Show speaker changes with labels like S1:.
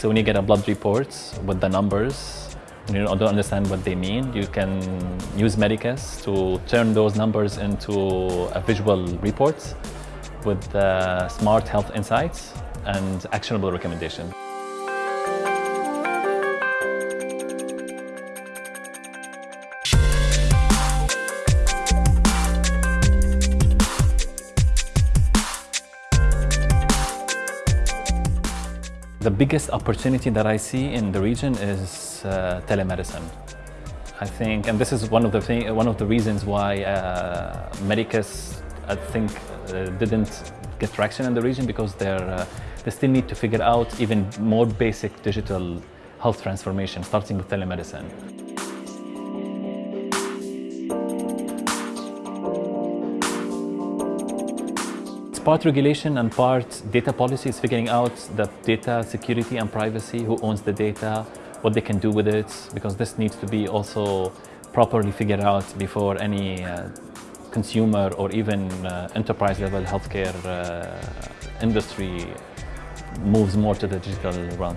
S1: So when you get a blood report with the numbers, and you don't understand what they mean, you can use Medicus to turn those numbers into a visual report with uh, smart health insights and actionable recommendations. The biggest opportunity that I see in the region is uh, telemedicine. I think, and this is one of the thing, one of the reasons why uh, Medicus, I think, uh, didn't get traction in the region because they're, uh, they still need to figure out even more basic digital health transformation, starting with telemedicine. Part regulation and part data policy is figuring out the data security and privacy, who owns the data, what they can do with it, because this needs to be also properly figured out before any uh, consumer or even uh, enterprise level healthcare uh, industry moves more to the digital realm.